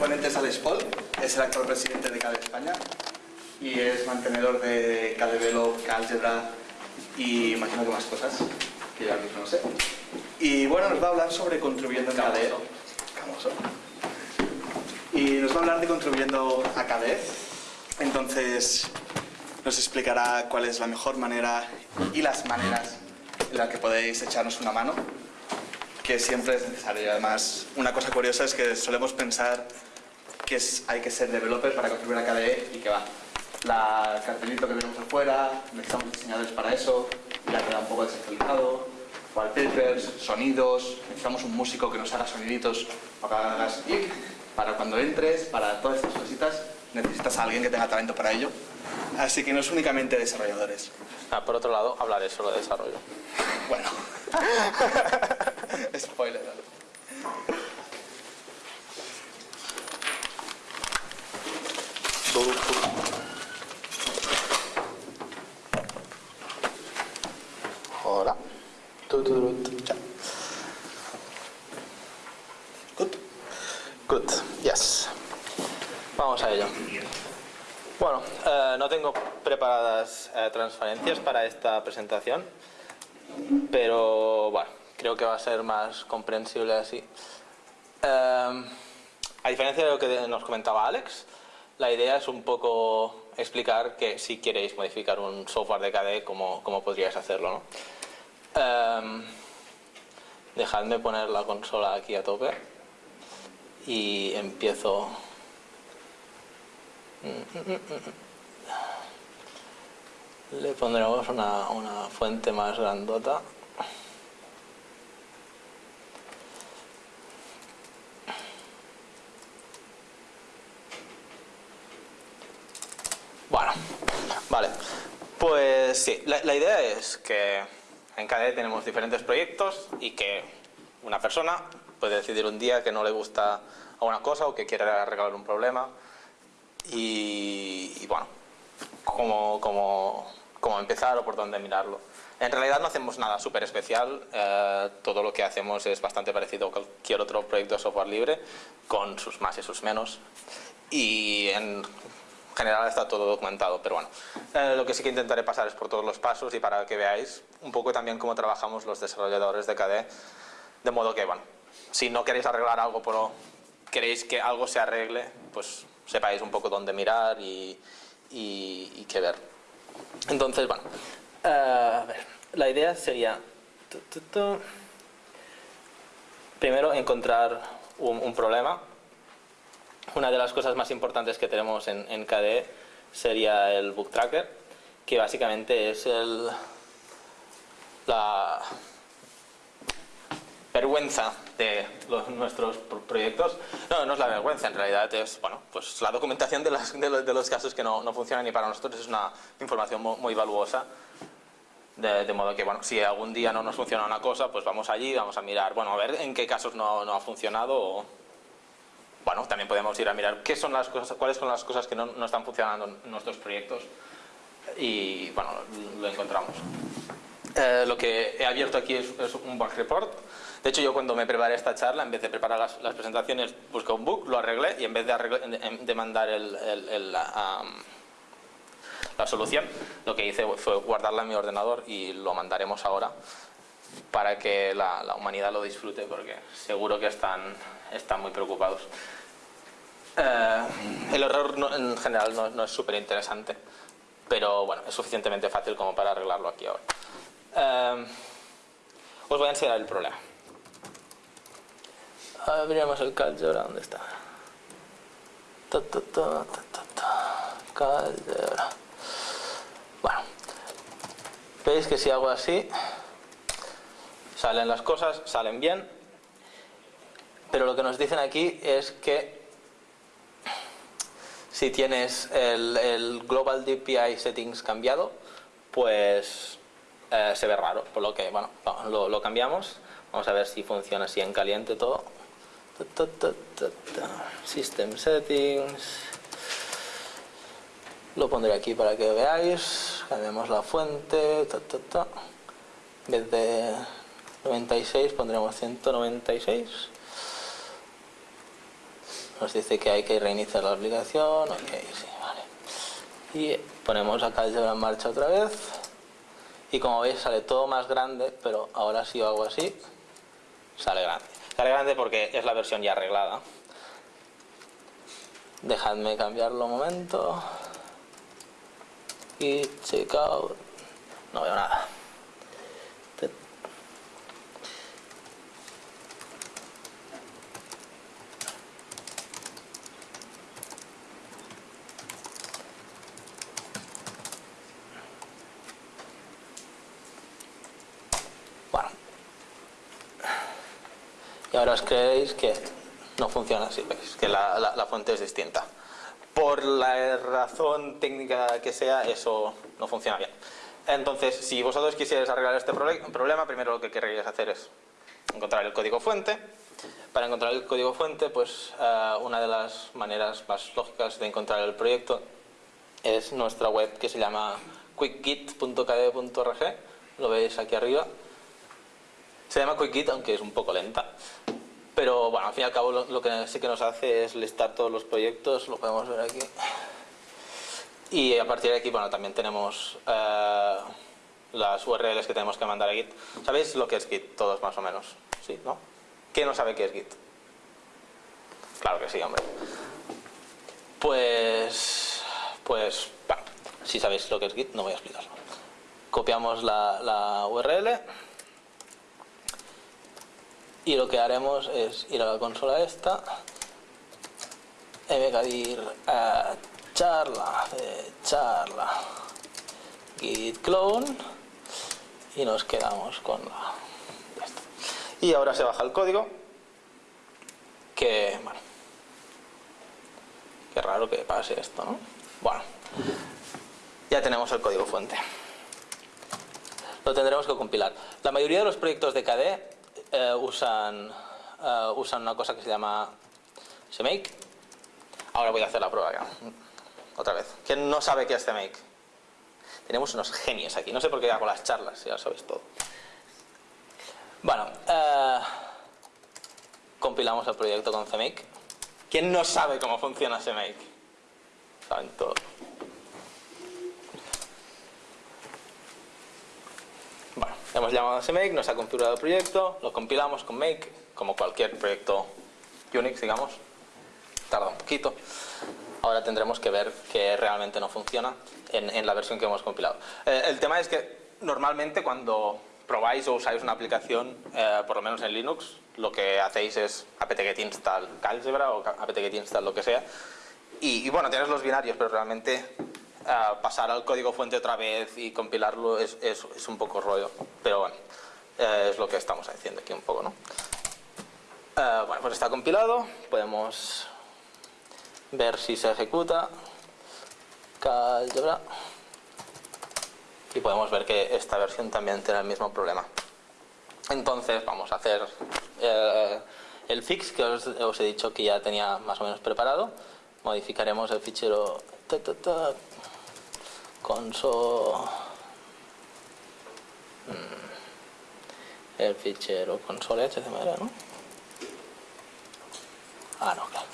ponente es Alex Paul, es el actual presidente de KDE España y es mantenedor de Develop, Calgebra y imagino que más cosas que ya mismo no sé. Y bueno, nos va a hablar sobre contribuyendo en KDE. Camoso. Y nos va a hablar de contribuyendo a KDE. Entonces nos explicará cuál es la mejor manera y las maneras en las que podéis echarnos una mano que siempre es necesario. Y además, una cosa curiosa es que solemos pensar que es, hay que ser developer para contribuir a KDE y que va. La cartelito que tenemos afuera, necesitamos diseñadores para eso, ya queda un poco desactualizado, wallpapers, sonidos, necesitamos un músico que nos haga soniditos para hagas clic, para cuando entres, para todas estas cositas, necesitas a alguien que tenga talento para ello. Así que no es únicamente desarrolladores. Ah, por otro lado, hablaré solo de desarrollo. Bueno. Spoiler. Tu, tu, cha. Good. Good, yes. Vamos a ello. Bueno, eh, no tengo preparadas eh, transferencias para esta presentación, pero bueno, creo que va a ser más comprensible así. Eh, a diferencia de lo que nos comentaba Alex, la idea es un poco explicar que si queréis modificar un software de KDE, cómo, cómo podríais hacerlo. ¿no? Eh, dejadme poner la consola aquí a tope y empiezo le pondremos una, una fuente más grandota bueno vale. Pues sí la, la idea es que en KDE tenemos diferentes proyectos y que una persona puede decidir un día que no le gusta alguna cosa o que quiere arreglar un problema. Y, y bueno, cómo, cómo, cómo, empezar o por dónde mirarlo. En realidad no hacemos nada súper especial, eh, todo lo que hacemos es bastante parecido a cualquier otro proyecto de software libre, con sus más y sus menos, y en general está todo documentado, pero bueno, eh, lo que sí que intentaré pasar es por todos los pasos y para que veáis un poco también cómo trabajamos los desarrolladores de KDE, de modo que, bueno, si no queréis arreglar algo, pero queréis que algo se arregle, pues sepáis un poco dónde mirar y, y, qué ver. Entonces, bueno, uh, a ver, la idea sería primero encontrar un, problema. Una de las cosas más importantes que tenemos en, en KDE sería el book tracker, que básicamente es el, la, vergüenza de los, nuestros proyectos. No, no es la vergüenza, en realidad es bueno, pues la documentación de, las, de, los, de los, casos que no, no, funcionan y para nosotros es una información muy, muy valuosa. De, de, modo que, bueno, si algún día no nos funciona una cosa, pues vamos allí, vamos a mirar, bueno, a ver en qué casos no, no ha funcionado o, bueno, también podemos ir a mirar qué son las cosas, cuáles son las cosas que no, no están funcionando en nuestros proyectos y, bueno, lo encontramos. Eh, lo que he abierto aquí es, es, un bug report. De hecho, yo cuando me preparé esta charla, en vez de preparar las, las presentaciones, busqué un bug, lo arreglé y en vez de, de mandar el, el, el, la, um, la solución, lo que hice fue guardarla en mi ordenador y lo mandaremos ahora para que la, humanidad lo disfrute porque seguro que están, están muy preocupados. Eh, el error no, en general no, es súper interesante, pero bueno, es suficientemente fácil como para arreglarlo aquí ahora. Uh, os voy a enseñar el problema. Abriremos el Calgebra, ¿dónde está? Ta, ta, ta. Bueno, veis que si hago así, salen las cosas, salen bien, pero lo que nos dicen aquí es que si tienes el, Global DPI Settings cambiado, pues eh, se ve raro, por lo que, bueno, lo, lo, cambiamos. Vamos a ver si funciona así en caliente todo. System settings. Lo pondré aquí para que veáis. Cambiamos la fuente. En vez de 96 pondremos 196. nos dice que hay que reiniciar la aplicación, ok, sí, vale. Y ponemos acá el en marcha otra vez. Y como veis sale todo más grande, pero ahora si hago así, sale grande. Sale grande porque es la versión ya arreglada. Dejadme cambiarlo un momento. Y checkout. No veo nada. y ahora os creéis que no funciona así, ¿veis? que la, la, fuente es distinta. Por la razón técnica que sea, eso no funciona bien. Entonces, si vosotros quisierais arreglar este problema, primero lo que querríais hacer es encontrar el código fuente. Para encontrar el código fuente, pues eh, una de las maneras más lógicas de encontrar el proyecto es nuestra web que se llama quickgit.kd.org. Lo veis aquí arriba. Se llama QuickGit, aunque es un poco lenta. Pero bueno, al fin y al cabo lo, que sí que nos hace es listar todos los proyectos, lo podemos ver aquí. Y a partir de aquí, bueno, también tenemos eh, las URLs que tenemos que mandar a Git. ¿Sabéis lo que es Git? Todos más o menos. ¿Sí? ¿No? ¿Quién no sabe qué es Git? Claro que sí, hombre. Pues, pues, si sabéis lo que es Git, no voy a explicarlo. Copiamos la URL y lo que haremos es ir a la consola esta ir a charla charla git clone y nos quedamos con la y ahora se baja el código que bueno qué raro que pase esto ¿no? bueno ya tenemos el código fuente. Lo tendremos que compilar. La mayoría de los proyectos de KDE eh, usan, eh, usan una cosa que se llama CMake. Ahora voy a hacer la prueba ya. Otra vez. ¿Quién no sabe qué es CMake? Tenemos unos genios aquí. No sé por qué hago las charlas, ya lo sabéis todo. Bueno, eh, compilamos el proyecto con CMake. ¿Quién no sabe cómo funciona CMake? Saben todo. Hemos llamado a ese make, nos ha configurado el proyecto, lo compilamos con make, como cualquier proyecto Unix, digamos. Tarda un poquito. Ahora tendremos que ver que realmente no funciona en, la versión que hemos compilado. Eh, el tema es que normalmente cuando probáis o usáis una aplicación, eh, por lo menos en Linux, lo que hacéis es apt-get install Calgebra o apt-get install lo que sea. Y, y, bueno, tienes los binarios, pero realmente pasar al código fuente otra vez y compilarlo es, un poco rollo, pero bueno, eh, es lo que estamos haciendo aquí un poco, ¿no? Eh, bueno, pues está compilado, podemos ver si se ejecuta y podemos ver que esta versión también tiene el mismo problema. Entonces vamos a hacer eh, el fix que os, he dicho que ya tenía más o menos preparado. Modificaremos el fichero console mm, el fichero console html ¿no? ah no claro.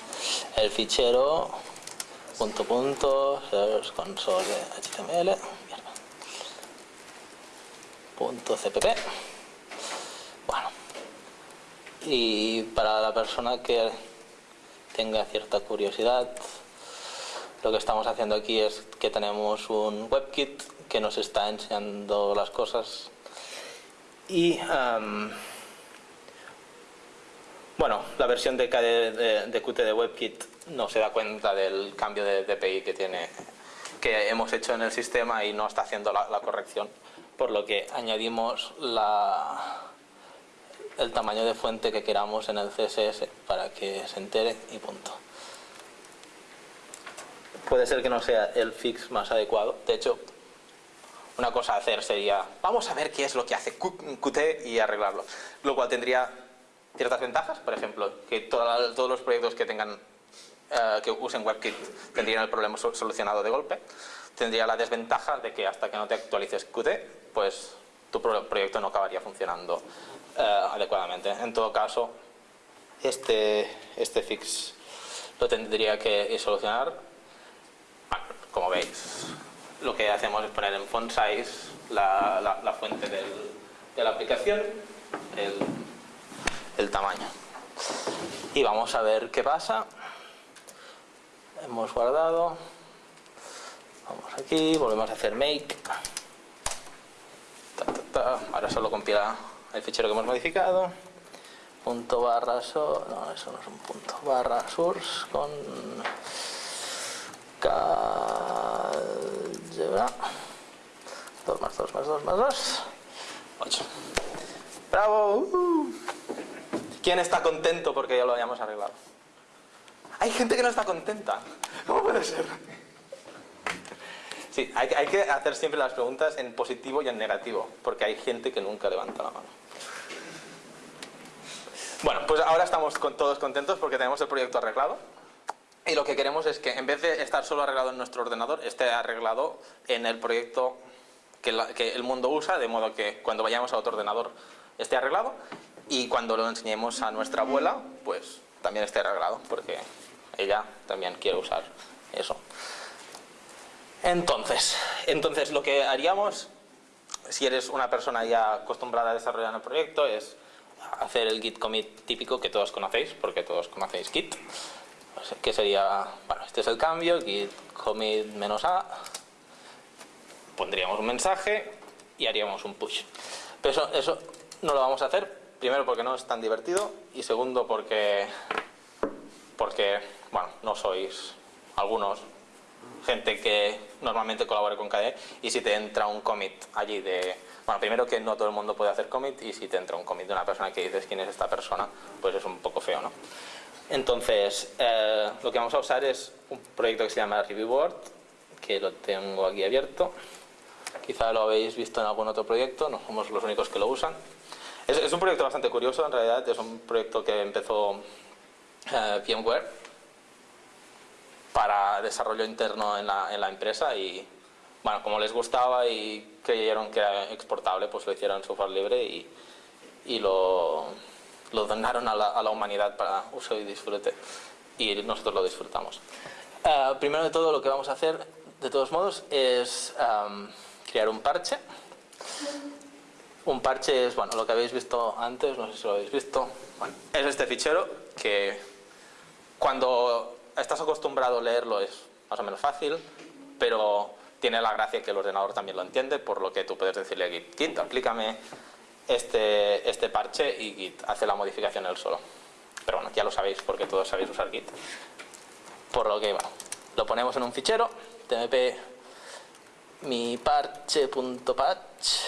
El fichero punto punto console html punto cpp. Bueno. Y para la persona que tenga cierta curiosidad lo que estamos haciendo aquí es que tenemos un WebKit que nos está enseñando las cosas. Y bueno, la versión de, de, Qt de WebKit no se da cuenta del cambio de DPI que tiene que hemos hecho en el sistema y no está haciendo la, corrección. Por lo que añadimos el tamaño de fuente que queramos en el CSS para que se entere y punto puede ser que no sea el fix más adecuado. De hecho, una cosa a hacer sería, vamos a ver qué es lo que hace Qt y arreglarlo. Lo cual tendría ciertas ventajas, por ejemplo, que todos los proyectos que tengan que usen WebKit tendrían el problema solucionado de golpe. Tendría la desventaja de que hasta que no te actualices Qt, pues tu proyecto no acabaría funcionando eh, adecuadamente. En todo caso, este, este fix lo tendría que solucionar. Como veis, lo que hacemos es poner en font size la, la, fuente de la aplicación, el, tamaño. Y vamos a ver qué pasa. Hemos guardado. Vamos aquí, volvemos a hacer make. Ahora solo compila el fichero que hemos modificado. Punto barra so, no, eso no es un punto. Barra source con calgebra. 2 más 2 más 2 más 2. 8. ¡Bravo! ¿Quién está contento porque ya lo hayamos arreglado? Hay gente que no está contenta. ¿Cómo puede ser? Sí, hay, hay, que hacer siempre las preguntas en positivo y en negativo, porque hay gente que nunca levanta la mano. Bueno, pues ahora estamos con, todos contentos porque tenemos el proyecto arreglado. Y lo que queremos es que en vez de estar solo arreglado en nuestro ordenador, esté arreglado en el proyecto que, que el mundo usa, de modo que cuando vayamos a otro ordenador esté arreglado y cuando lo enseñemos a nuestra abuela, pues también esté arreglado, porque ella también quiere usar eso. Entonces, entonces lo que haríamos, si eres una persona ya acostumbrada a desarrollar el proyecto, es hacer el git commit típico que todos conocéis, porque todos conocéis git, que sería, bueno, este es el cambio, git commit menos a, pondríamos un mensaje y haríamos un push. Pero eso, eso no lo vamos a hacer, primero porque no es tan divertido y segundo porque, porque bueno, no sois algunos gente que normalmente colabore con KDE y si te entra un commit allí de... Bueno, primero que no todo el mundo puede hacer commit y si te entra un commit de una persona que dices quién es esta persona, pues es un poco feo, ¿no? Entonces, eh, lo que vamos a usar es un proyecto que se llama ReviewBoard, que lo tengo aquí abierto. Quizá lo habéis visto en algún otro proyecto, no somos los únicos que lo usan. Es, un proyecto bastante curioso, en realidad, es un proyecto que empezó eh, VMware para desarrollo interno en la, en la, empresa y bueno, como les gustaba y creyeron que era exportable, pues lo hicieron en software libre y, y lo, lo, donaron a la, a la, humanidad para uso y disfrute y nosotros lo disfrutamos. Uh, primero de todo lo que vamos a hacer, de todos modos, es um, crear un parche. Un parche es, bueno, lo que habéis visto antes, no sé si lo habéis visto, bueno, es este fichero que cuando estás acostumbrado a leerlo, es más o menos fácil, pero tiene la gracia que el ordenador también lo entiende, por lo que tú puedes decirle a Git, Git, aplícame este, este parche y Git hace la modificación él solo. Pero bueno, ya lo sabéis porque todos sabéis usar Git. Por lo que, bueno, lo ponemos en un fichero, tmp mi parche.patch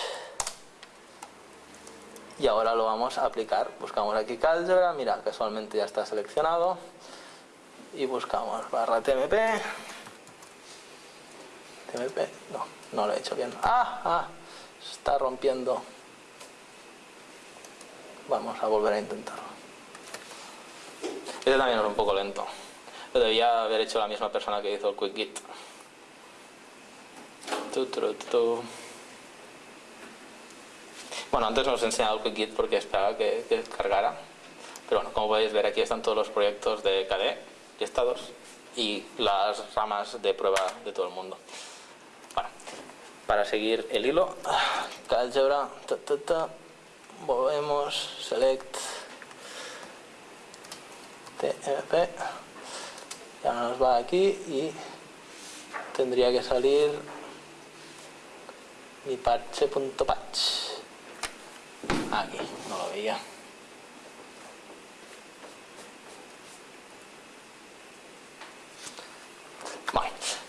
y ahora lo vamos a aplicar. Buscamos aquí Calgebra, mira, casualmente ya está seleccionado y buscamos barra tmp tmp, no, no lo he hecho bien ah, ah, está rompiendo vamos a volver a intentarlo. Este también es un poco lento. Lo debía haber hecho la misma persona que hizo el quick git. Bueno, antes nos he enseñado el quick git porque esperaba que, que cargara pero bueno, como podéis ver aquí están todos los proyectos de KDE y estados y las ramas de prueba de todo el mundo. Bueno, para seguir el hilo, álgebra, ta, ta, ta, volvemos, select, tmp, ya nos va aquí y tendría que salir mi parche.patch. Aquí, no lo veía.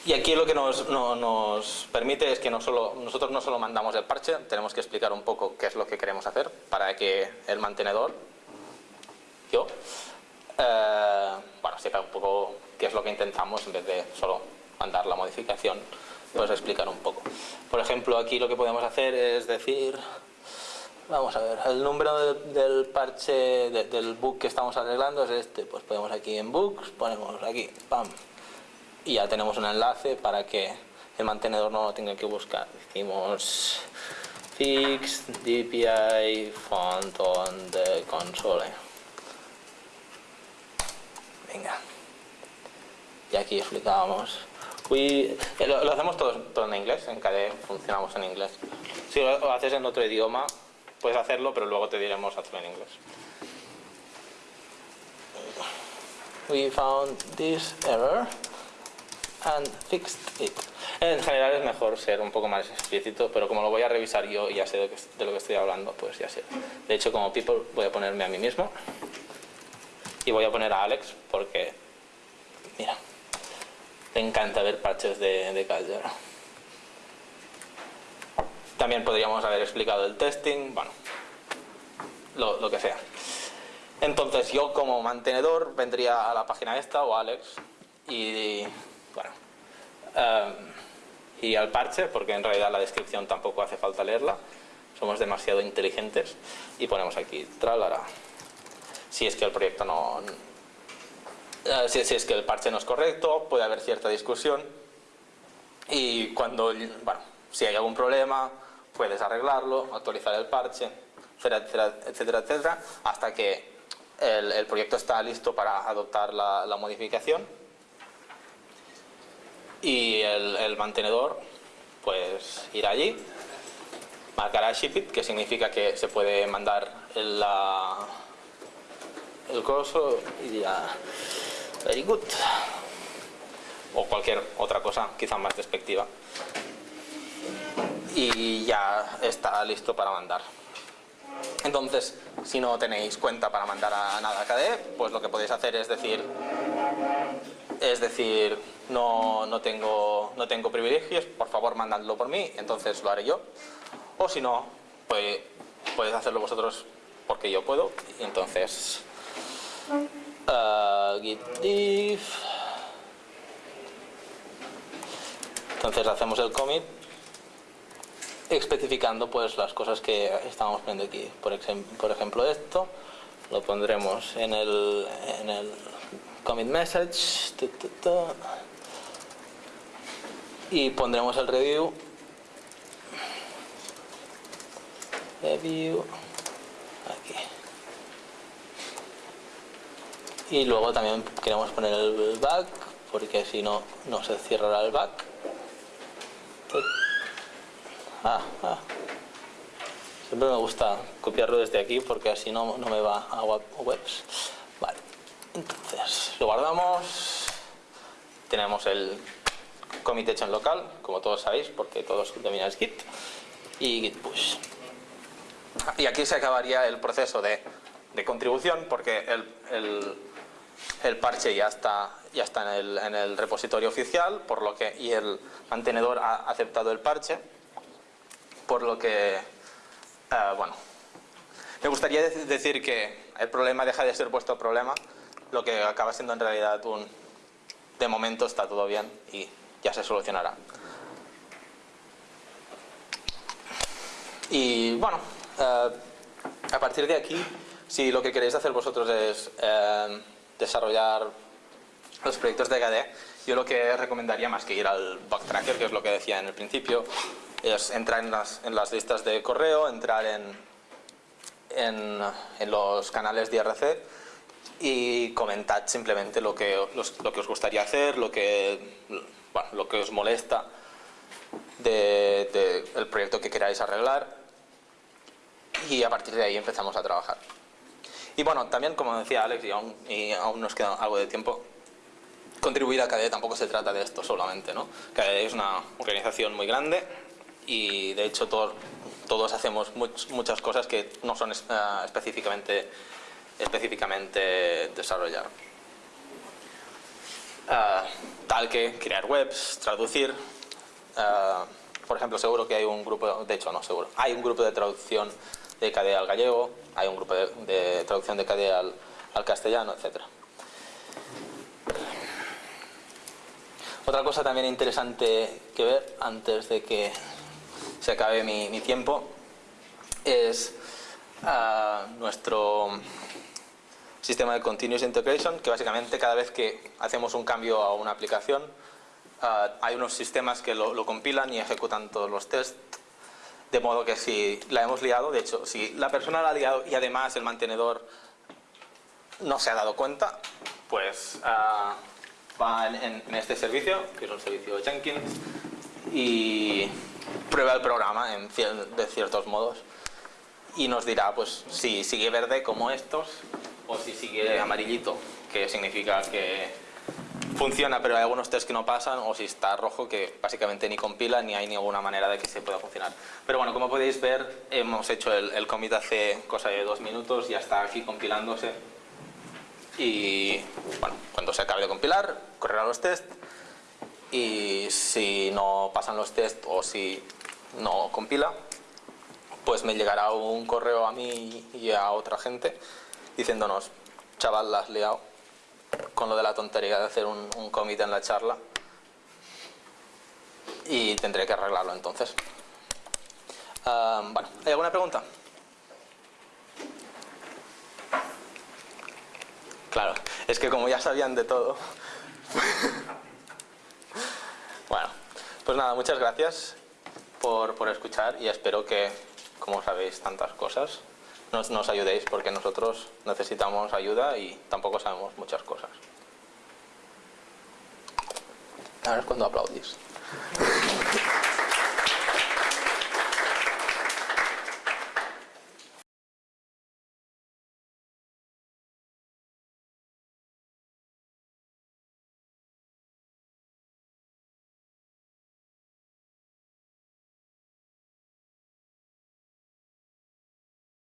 Y aquí lo que nos, permite es que nosotros no solo mandamos el parche, tenemos que explicar un poco qué es lo que queremos hacer para que el mantenedor, yo, eh, bueno, sepa un poco qué es lo que intentamos en vez de solo mandar la modificación, pues explicar un poco. Por ejemplo, aquí lo que podemos hacer es decir, vamos a ver, el número del parche, del bug que estamos arreglando es este, pues podemos aquí en books, ponemos aquí, pam, y ya tenemos un enlace para que el mantenedor no lo tenga que buscar. Decimos fix dpi font on the console. Venga. aquí explicábamos. We, eh, lo, hacemos todo, todo, en inglés, en KDE funcionamos en inglés. Si lo, lo haces en otro idioma, puedes hacerlo, pero luego te diremos hacerlo en inglés. We found this error and fixed it. En general es mejor ser un poco más explícito, pero como lo voy a revisar yo y ya sé de, lo que estoy hablando, pues ya sé. De hecho, como people voy a ponerme a mí mismo y voy a poner a Alex porque, mira, te encanta ver parches de, de Caldera. También podríamos haber explicado el testing, bueno, lo, lo, que sea. Entonces yo como mantenedor vendría a la página esta o Alex y, um, y al parche, porque en realidad la descripción tampoco hace falta leerla, somos demasiado inteligentes y ponemos aquí tralara. Si es que el proyecto no, si, si, es que el parche no es correcto, puede haber cierta discusión y cuando, bueno, si hay algún problema, puedes arreglarlo, actualizar el parche, etcétera, etcétera, etcétera hasta que el, el, proyecto está listo para adoptar la, la modificación y el, el, mantenedor pues irá allí, marcará shipit, que significa que se puede mandar el, la, el coso y dirá very good. O cualquier otra cosa quizá más despectiva. Y ya está listo para mandar. Entonces si no tenéis cuenta para mandar a nada a KDE pues lo que podéis hacer es decir es decir no, no, tengo, no tengo privilegios por favor mandadlo por mí entonces lo haré yo. O si no pues podéis hacerlo vosotros porque yo puedo entonces uh, git diff entonces hacemos el commit especificando pues las cosas que estamos poniendo aquí. Por, por ejemplo esto lo pondremos en el, en el commit message y pondremos el review. Review. Aquí. Y luego también queremos poner el back porque si no no se cerrará el back. Ah, ah. siempre me gusta copiarlo desde aquí porque así no, no me va a webs lo guardamos. Tenemos el commit hecho en local como todos sabéis porque todos domináis git y git push y aquí se acabaría el proceso de, de contribución porque el, el parche ya está, ya está en, el, en el repositorio oficial por lo que, y el mantenedor ha aceptado el parche, por lo que, uh, bueno, me gustaría decir que el problema deja de ser vuestro problema, lo que acaba siendo en realidad un, de momento está todo bien y ya se solucionará. Y bueno, uh, a partir de aquí, si lo que queréis hacer vosotros es uh, desarrollar los proyectos de KDE, yo lo que recomendaría más que ir al bug tracker, que es lo que decía en el principio, es entrar en las, en las listas de correo, entrar en, en, en, los canales de IRC y comentad simplemente lo que, los, lo que os gustaría hacer, lo que, bueno, lo que os molesta del de, de proyecto que queráis arreglar y a partir de ahí empezamos a trabajar. Y bueno, también como decía Alex, y aún, y aún nos queda algo de tiempo, contribuir a KDE tampoco se trata de esto solamente, ¿no? KDE es una organización muy grande y de hecho todos, todos hacemos much, muchas cosas que no son uh, específicamente, específicamente desarrollar. Uh, tal que crear webs, traducir, uh, por ejemplo seguro que hay un grupo, de hecho no seguro, hay un grupo de traducción de KDE al gallego, hay un grupo de, traducción de KDE al, al castellano, etc. Otra cosa también interesante que ver antes de que se acabe mi tiempo es uh, nuestro sistema de Continuous Integration, que básicamente cada vez que hacemos un cambio a una aplicación, uh, hay unos sistemas que lo, compilan y ejecutan todos los tests de modo que si la hemos liado, de hecho, si la persona la ha liado y además el mantenedor no se ha dado cuenta, pues uh, va en, en este servicio, que es un servicio Jenkins, y prueba el programa en, de ciertos modos y nos dirá pues si sigue verde como estos o si sigue amarillito, que significa que funciona pero hay algunos test que no pasan o si está rojo que básicamente ni compila ni hay ninguna manera de que se pueda funcionar. Pero bueno, como podéis ver hemos hecho el, el commit hace cosa de dos minutos, ya está aquí compilándose y bueno, cuando se acabe de compilar correrá los tests y si no pasan los tests o si no compila pues me llegará un correo a mí y a otra gente diciéndonos chaval la has liado con lo de la tontería de hacer un, un commit en la charla y tendré que arreglarlo entonces bueno, ¿hay alguna pregunta? claro, es que como ya sabían de todo bueno, pues nada, muchas gracias por, por, escuchar y espero que, como sabéis tantas cosas, nos, nos ayudéis porque nosotros necesitamos ayuda y tampoco sabemos muchas cosas. Ahora es cuando aplaudís.